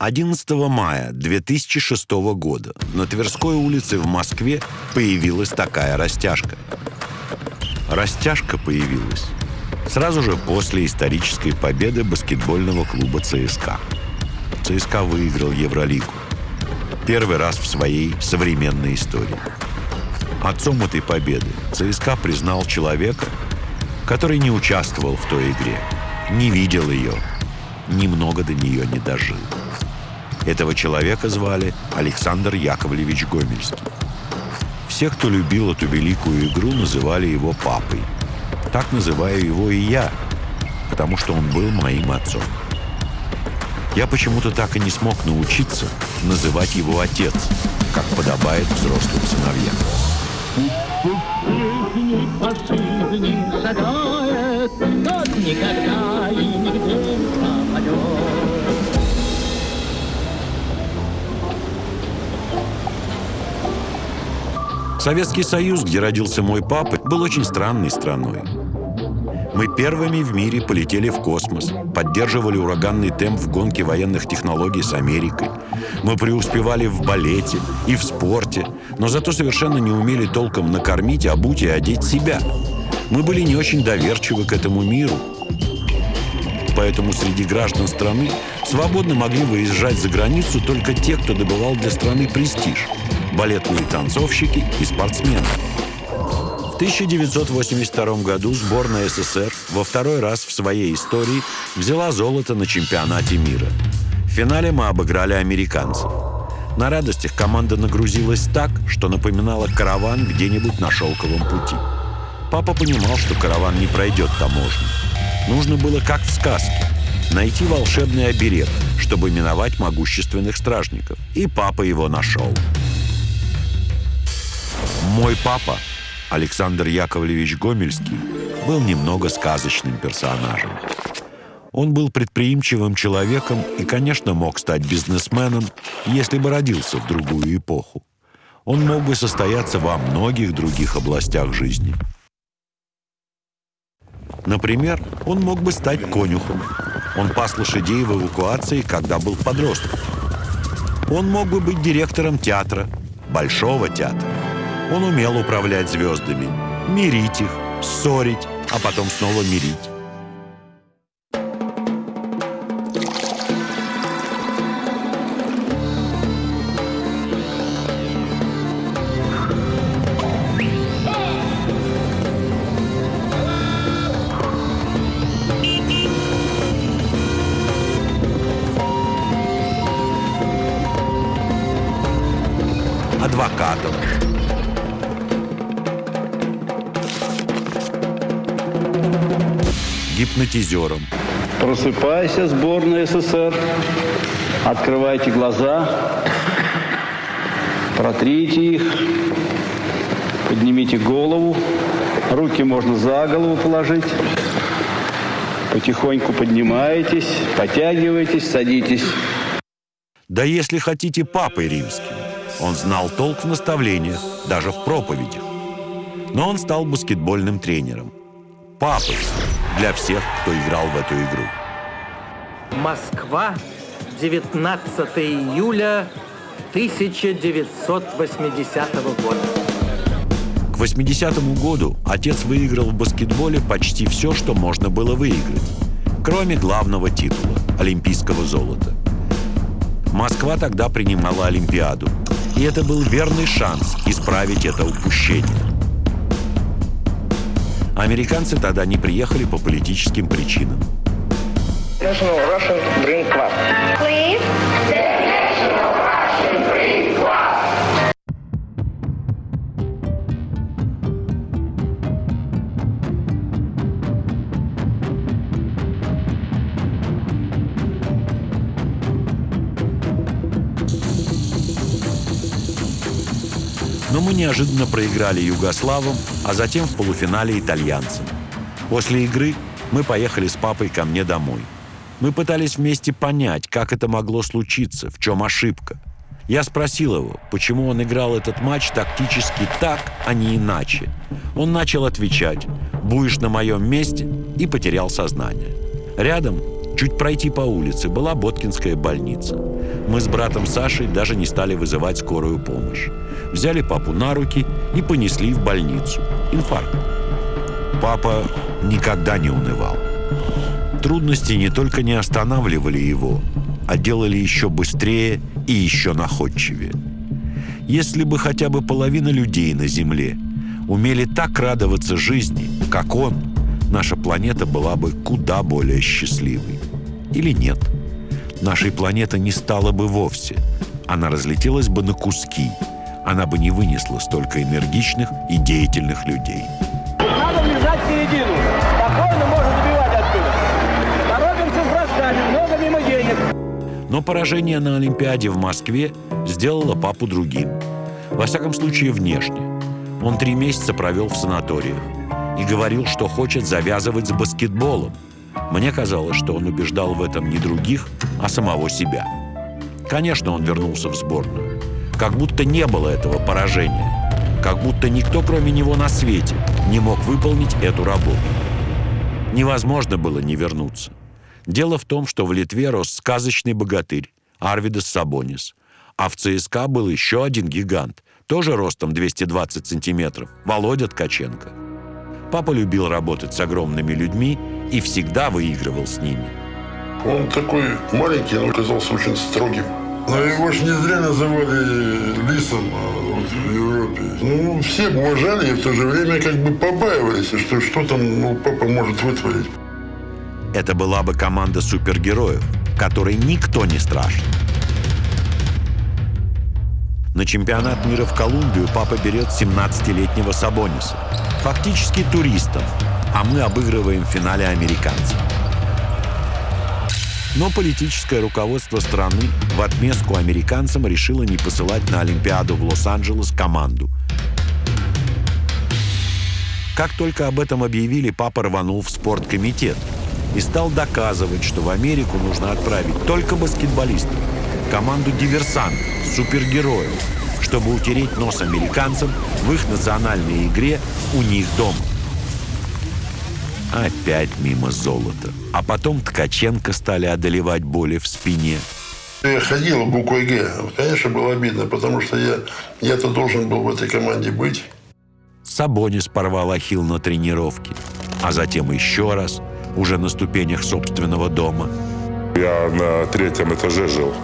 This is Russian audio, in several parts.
11 мая 2006 года на Тверской улице в Москве появилась такая растяжка. Растяжка появилась сразу же после исторической победы баскетбольного клуба ЦСКА. ЦСКА выиграл Евролигу. Первый раз в своей современной истории. Отцом этой победы ЦСКА признал человека, который не участвовал в той игре, не видел ее, немного до нее не дожил. Этого человека звали Александр Яковлевич Гомельский. Все, кто любил эту великую игру, называли его папой. Так называю его и я, потому что он был моим отцом. Я почему-то так и не смог научиться называть его отец, как подобает взрослым сыновьям. никогда и нигде не пропадет. Советский Союз, где родился мой папа, был очень странной страной. Мы первыми в мире полетели в космос, поддерживали ураганный темп в гонке военных технологий с Америкой. Мы преуспевали в балете и в спорте, но зато совершенно не умели толком накормить, обуть и одеть себя. Мы были не очень доверчивы к этому миру. Поэтому среди граждан страны свободно могли выезжать за границу только те, кто добывал для страны престиж – балетные танцовщики и спортсмены. В 1982 году сборная СССР во второй раз в своей истории взяла золото на чемпионате мира. В финале мы обыграли американцев. На радостях команда нагрузилась так, что напоминала караван где-нибудь на шелковом пути. Папа понимал, что караван не пройдет таможню. Нужно было, как в сказке, найти волшебный оберег, чтобы миновать могущественных стражников. И папа его нашел. Мой папа, Александр Яковлевич Гомельский, был немного сказочным персонажем. Он был предприимчивым человеком и, конечно, мог стать бизнесменом, если бы родился в другую эпоху. Он мог бы состояться во многих других областях жизни. Например, он мог бы стать конюхом. Он пас лошадей в эвакуации, когда был подростком. Он мог бы быть директором театра, большого театра. Он умел управлять звездами, мирить их, ссорить, а потом снова мирить. адвокатом, гипнотизером. Просыпайся, сборная СССР. Открывайте глаза. Протрите их. Поднимите голову. Руки можно за голову положить. Потихоньку поднимаетесь, потягиваетесь, садитесь. Да если хотите папой римским. Он знал толк в наставлениях, даже в проповедях. Но он стал баскетбольным тренером. Папой, для всех, кто играл в эту игру. Москва, 19 июля 1980 года. К 80-му году отец выиграл в баскетболе почти все, что можно было выиграть, кроме главного титула – олимпийского золота. Москва тогда принимала Олимпиаду, и это был верный шанс исправить это упущение. Американцы тогда не приехали по политическим причинам. Но мы неожиданно проиграли югославам, а затем в полуфинале итальянцам. После игры мы поехали с папой ко мне домой. Мы пытались вместе понять, как это могло случиться, в чем ошибка. Я спросил его, почему он играл этот матч тактически так, а не иначе. Он начал отвечать «Будешь на моем месте» и потерял сознание. Рядом Чуть пройти по улице была Боткинская больница. Мы с братом Сашей даже не стали вызывать скорую помощь. Взяли папу на руки и понесли в больницу. Инфаркт. Папа никогда не унывал. Трудности не только не останавливали его, а делали еще быстрее и еще находчивее. Если бы хотя бы половина людей на Земле умели так радоваться жизни, как он, наша планета была бы куда более счастливой. Или нет? Нашей планеты не стало бы вовсе. Она разлетелась бы на куски. Она бы не вынесла столько энергичных и деятельных людей. Надо влезать в середину. Спокойно можно добивать оттуда. Торопимся с бросками, много мимо денег. Но поражение на Олимпиаде в Москве сделало папу другим. Во всяком случае, внешне. Он три месяца провел в санаториях и говорил, что хочет завязывать с баскетболом. Мне казалось, что он убеждал в этом не других, а самого себя. Конечно, он вернулся в сборную. Как будто не было этого поражения. Как будто никто, кроме него на свете, не мог выполнить эту работу. Невозможно было не вернуться. Дело в том, что в Литве рос сказочный богатырь Арвидас Сабонис, а в ЦСКА был еще один гигант, тоже ростом 220 сантиметров, Володя Ткаченко. Папа любил работать с огромными людьми и всегда выигрывал с ними. Он такой маленький, но казался очень строгим. Но его же не зря называли лисом а, в Европе. Ну, все уважали и в то же время как бы побаивались, что что там ну, папа может вытворить. Это была бы команда супергероев, которой никто не страшен. На чемпионат мира в Колумбию папа берет 17-летнего Сабониса. Фактически туристом, а мы обыгрываем в финале американцев. Но политическое руководство страны в отместку американцам решило не посылать на Олимпиаду в Лос-Анджелес команду. Как только об этом объявили, папа рванул в спорткомитет и стал доказывать, что в Америку нужно отправить только баскетболистов, команду диверсантов, супергероев, чтобы утереть нос американцам в их национальной игре у них дома. Опять мимо золота. А потом Ткаченко стали одолевать боли в спине. Я ходил буквой «Г». Конечно, было обидно, потому что я, я-то должен был в этой команде быть. Сабонис порвал ахилл на тренировке, а затем еще раз, уже на ступенях собственного дома. Я на третьем этаже жил.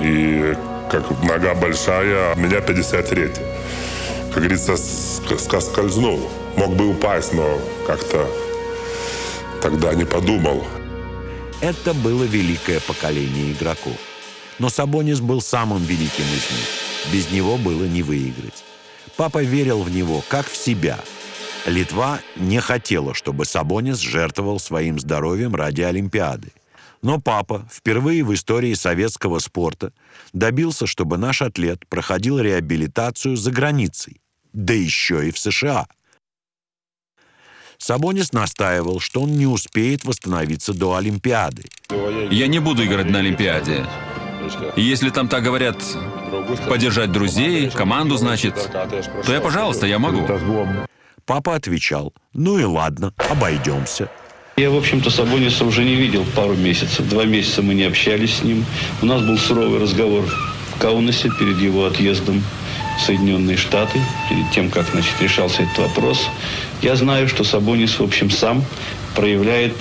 И как нога большая, у меня 53. Как говорится, скользнул. Мог бы упасть, но как-то тогда не подумал. Это было великое поколение игроков. Но Сабонис был самым великим из них. Без него было не выиграть. Папа верил в него, как в себя. Литва не хотела, чтобы Сабонис жертвовал своим здоровьем ради Олимпиады. Но папа впервые в истории советского спорта добился, чтобы наш атлет проходил реабилитацию за границей, да еще и в США. Сабонис настаивал, что он не успеет восстановиться до Олимпиады. Я не буду играть на Олимпиаде. Если там так говорят, поддержать друзей, команду, значит, то я, пожалуйста, я могу. Папа отвечал, ну и ладно, обойдемся. Я, в общем-то, Сабониса уже не видел пару месяцев. Два месяца мы не общались с ним. У нас был суровый разговор в Каунасе перед его отъездом в Соединенные Штаты, перед тем, как значит, решался этот вопрос. Я знаю, что Сабонис, в общем, сам проявляет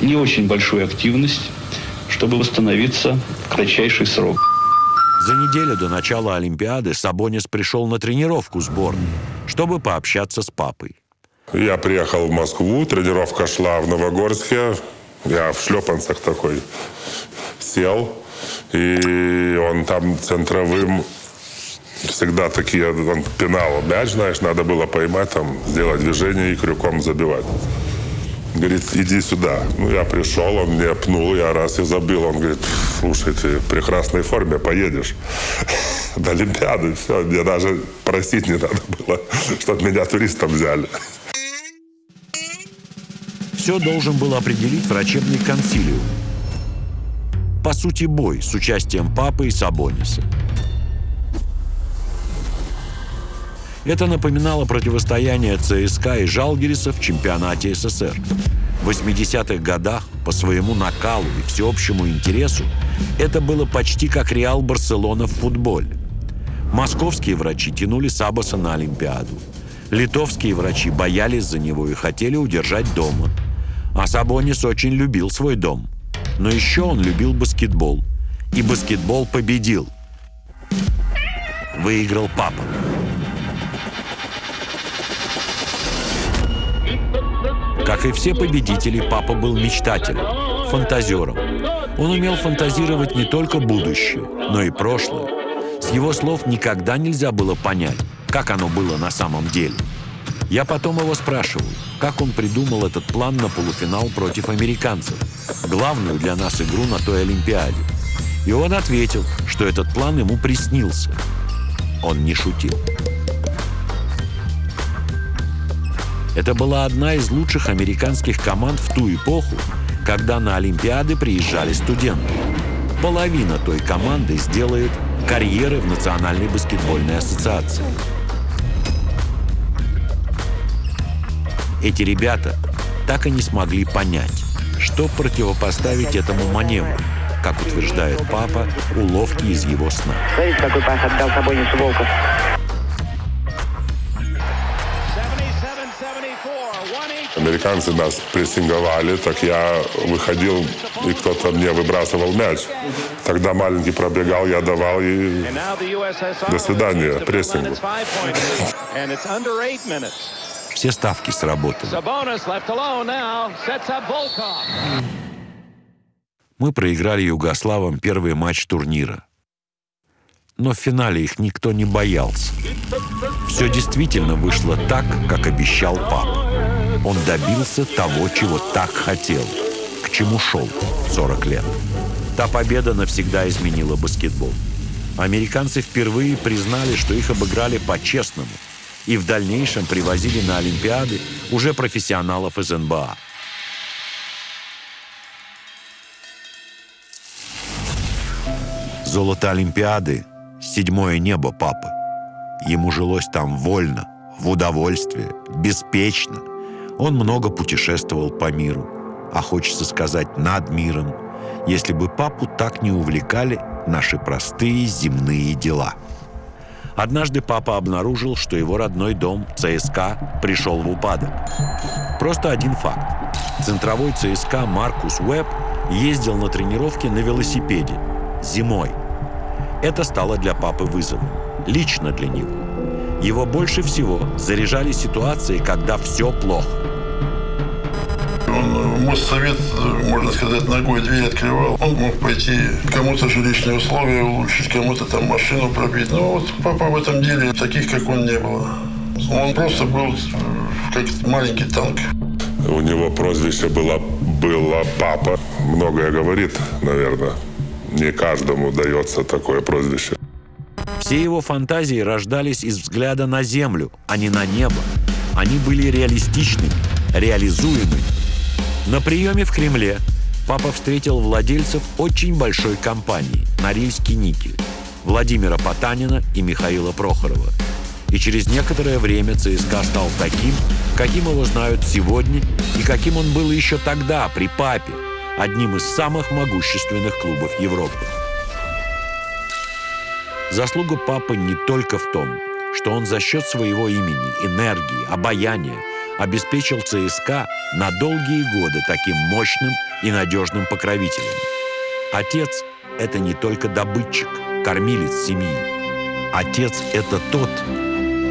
не очень большую активность, чтобы восстановиться в кратчайший срок. За неделю до начала Олимпиады Сабонис пришел на тренировку сборной, чтобы пообщаться с папой. Я приехал в Москву, тренировка шла в Новогорске. Я в шлепанцах такой сел. И он там центровым всегда такие, он пинал мяч, знаешь, надо было поймать, там, сделать движение и крюком забивать. Говорит, иди сюда. Ну, я пришел, он мне пнул, я раз и забил. Он говорит, слушай, ты в прекрасной форме, поедешь до Олимпиады. Все, мне даже просить не надо было, чтобы меня туристом взяли. Все должен был определить врачебный консилиум. По сути, бой с участием папы и Сабониса. Это напоминало противостояние ЦСКА и Жалгириса в чемпионате СССР. В 80-х годах по своему накалу и всеобщему интересу это было почти как Реал Барселона в футболе. Московские врачи тянули Сабаса на Олимпиаду. Литовские врачи боялись за него и хотели удержать дома. А Сабонис очень любил свой дом. Но еще он любил баскетбол. И баскетбол победил. Выиграл папа. Как и все победители, папа был мечтателем, фантазером. Он умел фантазировать не только будущее, но и прошлое. С его слов никогда нельзя было понять, как оно было на самом деле. Я потом его спрашивал, как он придумал этот план на полуфинал против американцев, главную для нас игру на той Олимпиаде. И он ответил, что этот план ему приснился. Он не шутил. Это была одна из лучших американских команд в ту эпоху, когда на Олимпиады приезжали студенты. Половина той команды сделает карьеры в Национальной баскетбольной ассоциации. Эти ребята так и не смогли понять, что противопоставить этому маневру, как утверждает папа, уловки из его сна. Смотрите, какой пас отдал Сабонису Волков. Американцы нас прессинговали, так я выходил, и кто-то мне выбрасывал мяч. Тогда маленький пробегал, я давал и до свидания, прессингу. Все ставки сработали. Мы проиграли югославам первый матч турнира. Но в финале их никто не боялся. Все действительно вышло так, как обещал папа. Он добился того, чего так хотел, к чему шел 40 лет. Та победа навсегда изменила баскетбол. Американцы впервые признали, что их обыграли по-честному, и в дальнейшем привозили на Олимпиады уже профессионалов из НБА. Золото Олимпиады – седьмое небо папы. Ему жилось там вольно, в удовольствие, беспечно. Он много путешествовал по миру, а хочется сказать над миром, если бы папу так не увлекали наши простые земные дела. Однажды папа обнаружил, что его родной дом ЦСКА пришел в упадок. Просто один факт. Центровой ЦСКА Маркус Уэбб ездил на тренировки на велосипеде зимой. Это стало для папы вызовом. Лично для него. Его больше всего заряжали ситуации, когда все плохо. Он Моссовет, можно сказать, ногой дверь открывал. Он мог пойти кому-то жилищные условия улучшить, кому-то там машину пробить. Но вот папа в этом деле таких, как он, не было. Он просто был как маленький танк. У него прозвище было, было «папа». Многое говорит, наверное. Не каждому дается такое прозвище. Все его фантазии рождались из взгляда на землю, а не на небо. Они были реалистичными, реализуемыми. На приеме в Кремле папа встретил владельцев очень большой компании «Норильский никель» Владимира Потанина и Михаила Прохорова. И через некоторое время ЦСКА стал таким, каким его знают сегодня и каким он был еще тогда, при папе, одним из самых могущественных клубов Европы. Заслуга папы не только в том, что он за счет своего имени, энергии, обаяния обеспечил ЦСКА на долгие годы таким мощным и надежным покровителем. Отец – это не только добытчик, кормилец семьи. Отец – это тот,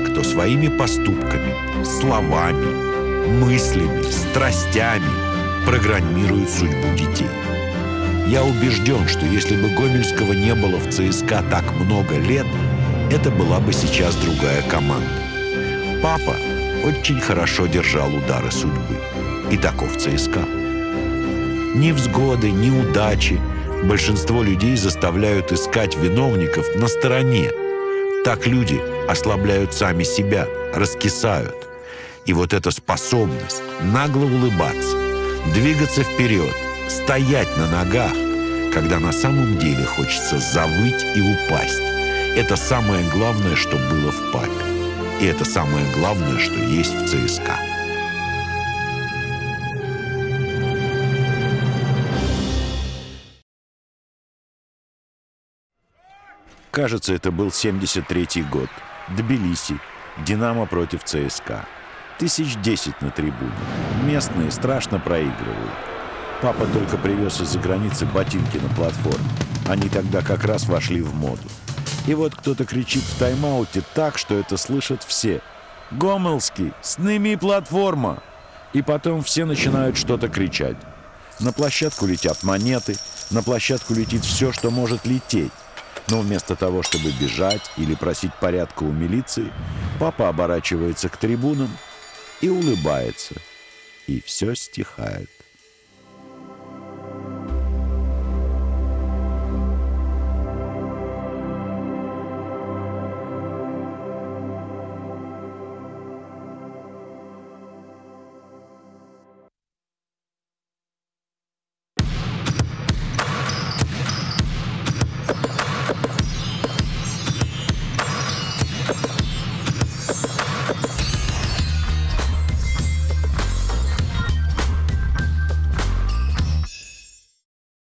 кто своими поступками, словами, мыслями, страстями программирует судьбу детей. Я убежден, что если бы Гомельского не было в ЦСКА так много лет, это была бы сейчас другая команда. Папа очень хорошо держал удары судьбы. И таков ЦСКА. Ни взгоды, ни удачи большинство людей заставляют искать виновников на стороне. Так люди ослабляют сами себя, раскисают. И вот эта способность нагло улыбаться, двигаться вперед, стоять на ногах, когда на самом деле хочется завыть и упасть. Это самое главное, что было в папе. И это самое главное, что есть в ЦСКА. Кажется, это был 73-й год. Тбилиси. «Динамо» против ЦСКА. Тысяч десять на трибуне. Местные страшно проигрывают. Папа только привез из-за границы ботинки на платформе. Они тогда как раз вошли в моду. И вот кто-то кричит в тайм-ауте так, что это слышат все. «Гомелский, сними платформа!» И потом все начинают что-то кричать. На площадку летят монеты, на площадку летит все, что может лететь. Но вместо того, чтобы бежать или просить порядка у милиции, папа оборачивается к трибунам и улыбается. И все стихает.